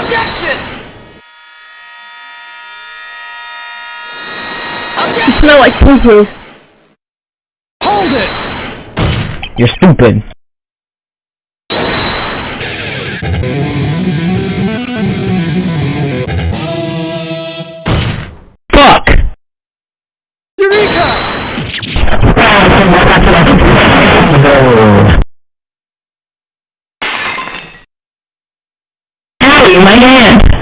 Objection! You smell like poo-poo. Hold it! You're stupid. holding my hand.